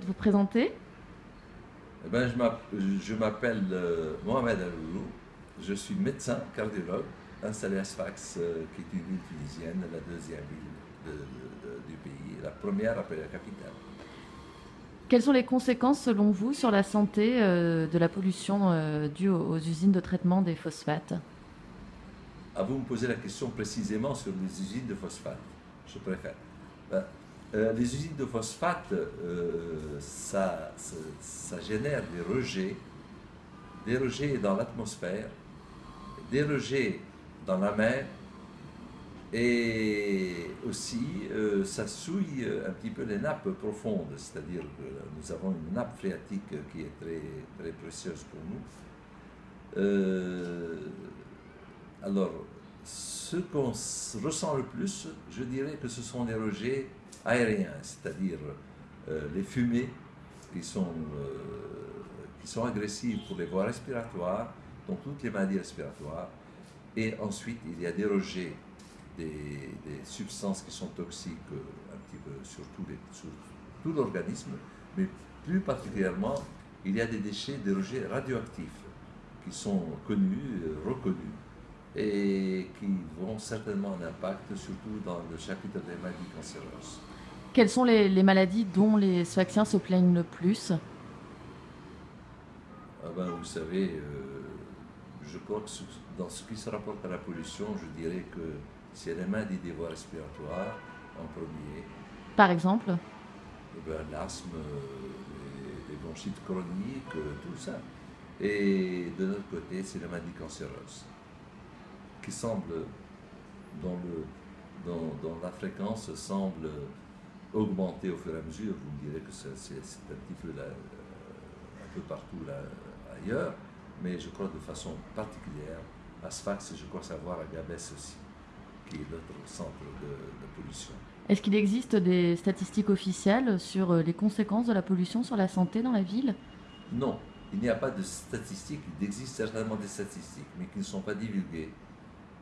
de vous présenter eh ben, Je m'appelle euh, Mohamed Aloulou, je suis médecin cardiologue installé à Sfax, euh, qui est une ville tunisienne, la deuxième ville du pays, la première après la capitale. Quelles sont les conséquences selon vous sur la santé euh, de la pollution due aux, usines de traitement des phosphates? Ah, Vous me posez la question précisément sur les usines de phosphate, je préfère. Ben, euh, les usines de phosphate, euh, ça, génère des rejets, des rejets dans l'atmosphère, des rejets dans la mer, et aussi euh, ça souille un petit peu les nappes profondes, c'est-à-dire que nous avons une nappe phréatique qui est très, très précieuse pour nous. alors, ce qu'on ressent le plus, je dirais que ce sont les rejets aériens, c'est-à-dire euh, les fumées qui sont, euh, qui sont agressives pour les voies respiratoires, donc toutes les maladies respiratoires. Et ensuite, il y a des rejets des, substances qui sont toxiques euh, un petit peu sur tout l'organisme, mais plus particulièrement, il y a des déchets, des rejets radioactifs qui sont connus, reconnus, et qui vont certainement un impact, surtout dans le chapitre des maladies cancéreuses. Quelles sont les, maladies dont les Sfaxiens se plaignent le plus? Ah ben, Vous savez, euh, je crois que dans ce qui se rapporte à la pollution, je dirais que c'est les maladies des voies respiratoires en premier. Par exemple? eh ben, L'asthme, euh, les, bronchites chroniques, euh, tout ça. Et de notre côté, c'est les maladies cancéreuses qui semblent, dans, le, dans, dans la fréquence, semble augmenter au fur et à mesure. Vous me direz que c'est un petit peu là, euh, un peu partout là, ailleurs, mais je crois de façon particulière à Sfax, je crois savoir à Gabès aussi, qui est notre centre de, pollution. Est-ce qu'il existe des statistiques officielles sur euh, les conséquences de la pollution sur la santé dans la ville? Non, il n'y a pas de statistiques. Il existe certainement des statistiques, mais qui ne sont pas divulguées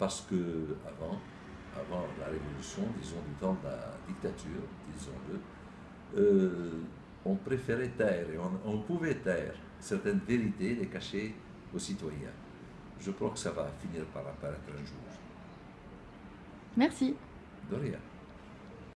parce que avant, avant la Révolution, disons du temps de la dictature, disons-le, euh, on préférait taire et on, pouvait taire certaines vérités, les cacher aux citoyens. Je crois que ça va finir par apparaître un jour. Merci. De rien.